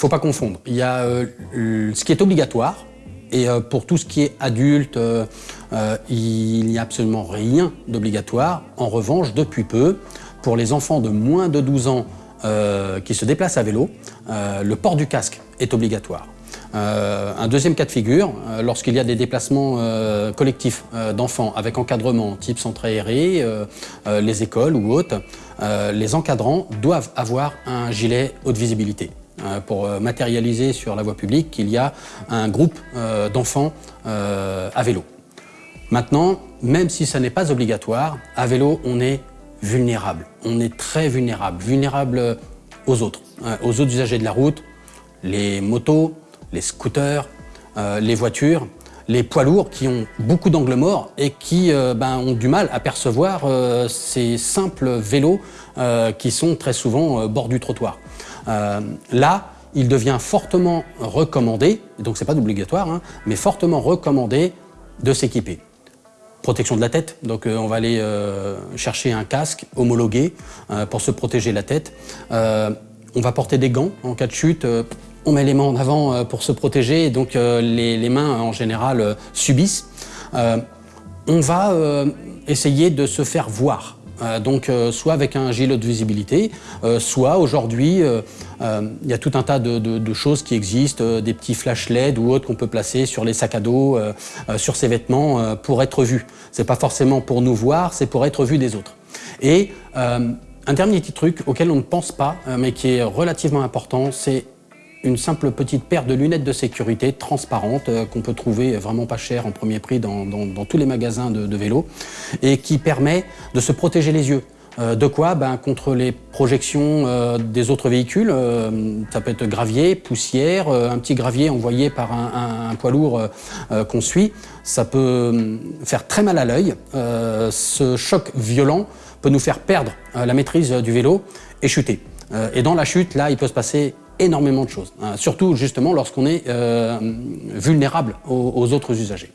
faut pas confondre. Il y a ce qui est obligatoire, et pour tout ce qui est adulte, il n'y a absolument rien d'obligatoire. En revanche, depuis peu, pour les enfants de moins de 12 ans qui se déplacent à vélo, le port du casque est obligatoire. Euh, un deuxième cas de figure, euh, lorsqu'il y a des déplacements euh, collectifs d'enfants avec encadrement type centre aéré, les écoles ou autres, les encadrants doivent avoir un gilet haute visibilité pour matérialiser sur la voie publique qu'il y a un groupe d'enfants à vélo. Maintenant, même si ça n'est pas obligatoire, à vélo, on est vulnérable. On est très vulnérable, vulnérable aux autres, aux autres usagers de la route, les motos, les scooters, euh, les voitures, les poids lourds qui ont beaucoup d'angles morts et qui euh, ben, ont du mal à percevoir euh, ces simples vélos qui sont très souvent bord du trottoir. Là, il devient fortement recommandé, donc c'est pas obligatoire, hein, mais fortement recommandé de s'équiper. Protection de la tête, donc on va aller chercher un casque homologué pour se protéger la tête. on va porter des gants en cas de chute, on met les mains en avant euh, pour se protéger donc euh, les, mains en général euh, subissent. on va essayer de se faire voir. Donc soit avec un gilet de visibilité, soit aujourd'hui, il y a tout un tas de, choses qui existent, des petits flash LED ou autres qu'on peut placer sur les sacs à dos, sur ses vêtements pour être vu. C'est pas forcément pour nous voir, c'est pour être vu des autres. Et un dernier petit truc auquel on ne pense pas, mais qui est relativement important, c'est une simple petite paire de lunettes de sécurité transparentes euh, qu'on peut trouver vraiment pas cher en premier prix dans, tous les magasins de, vélos et qui permet de se protéger les yeux. Euh, de quoi ben, Contre les projections euh, des autres véhicules, ça peut être gravier, poussière, un petit gravier envoyé par un, poids lourd qu'on suit, ça peut faire très mal à l'œil. ce choc violent peut nous faire perdre la maîtrise du vélo et chuter. et dans la chute, là, il peut se passer énormément de choses, hein. surtout justement lorsqu'on est euh, vulnérable aux autres usagers.